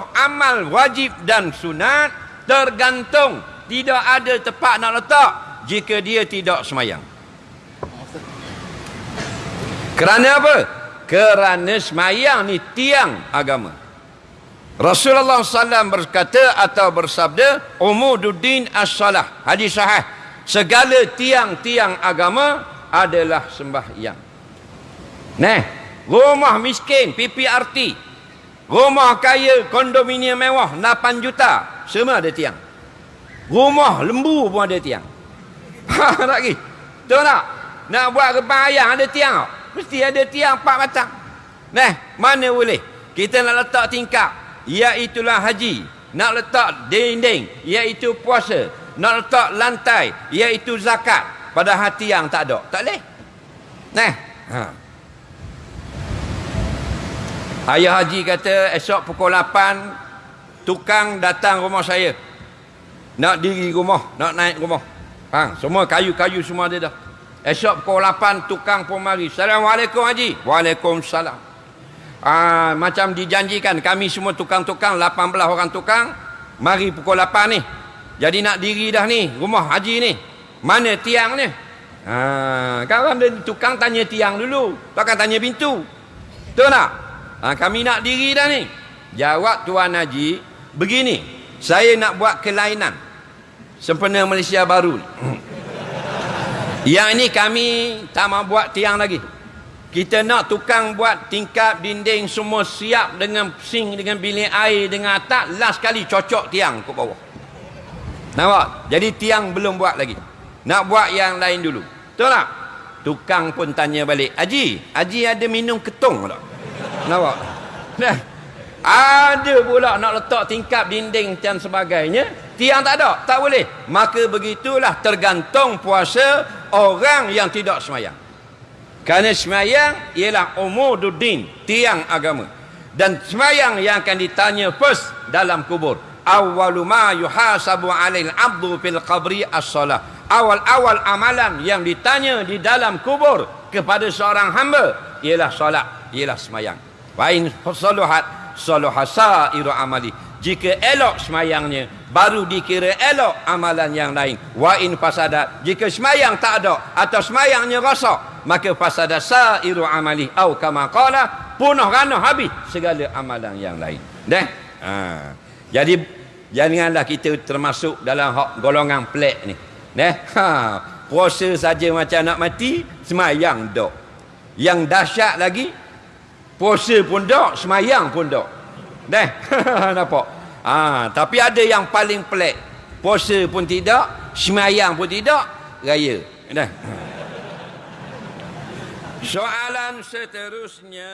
seluruh amal wajib dan sunat tergantung tidak ada tempat nak letak jika dia tidak semayang. Kerana apa? Kerana semayang ni tiang agama. Rasulullah SAW berkata atau bersabda, Umududdin as-salah. Hadis sahih. Segala tiang-tiang agama adalah sembahyang. Nah, rumah miskin, PPRT. Rumah kaya, kondominium mewah, 8 juta. Semua ada tiang. Rumah lembu pun ada tiang. Ha, lagi. Tahu tak? Nak buat kepang ayam ada tiang. Mesti ada tiang 4 batang. Nah, mana boleh? Kita nak letak tingkap iaitulah haji nak letak dinding iaitu puasa nak letak lantai iaitu zakat pada hati yang tak ada tak boleh nah ha. Ayah haji kata esok pukul 8 tukang datang rumah saya. Nak diri rumah nak naik rumah. Ha. semua kayu-kayu semua ada dah. Esok pukul 8 tukang pun mari. Assalamualaikum haji. Waalaikumsalam. Aa, ah, macam dijanjikan kami semua tukang-tukang 18 orang tukang mari pukul 8 ni. Jadi nak diri dah ni rumah haji ni. Mana tiang ni? Ha, kawan dia tukang tanya tiang dulu. Takkan tanya pintu. Betul tak ha, kami nak diri dah ni jawab tuan haji begini saya nak buat kelainan sempena Malaysia baru yang ini kami tak mau buat tiang lagi kita nak tukang buat tingkap dinding semua siap dengan sing dengan bilik air dengan atap last kali cocok tiang ke bawah. Nampak? Jadi tiang belum buat lagi. Nak buat yang lain dulu. Betul tak? Tukang pun tanya balik. Haji, Haji ada minum ketung tak? Nampak? Nah. Ada pula nak letak tingkap dinding dan sebagainya. Tiang tak ada. Tak boleh. Maka begitulah tergantung puasa orang yang tidak semayang. Kerana semayang ialah umududdin, tiang agama. Dan semayang yang akan ditanya first dalam kubur. Awalu ma yuhasabu alil abdu fil qabri as-salah. Awal-awal amalan yang ditanya di dalam kubur kepada seorang hamba ialah solat, ialah semayang. Wa in saluhat saluhasa iru amali. Jika elok semayangnya, baru dikira elok amalan yang lain. Wa in fasadat. Jika semayang tak ada atau semayangnya rosak, maka fasada sairu amali au kama qala punah rana habis segala amalan yang lain dah ha. jadi janganlah kita termasuk dalam hak golongan pelak ni dah ha. puasa saja macam nak mati semayang dok yang dahsyat lagi puasa pun dok semayang pun dok. Dah nampak? Ha. tapi ada yang paling pelik. Puasa pun tidak semayang pun tidak raya. Dah. Soalan seterusnya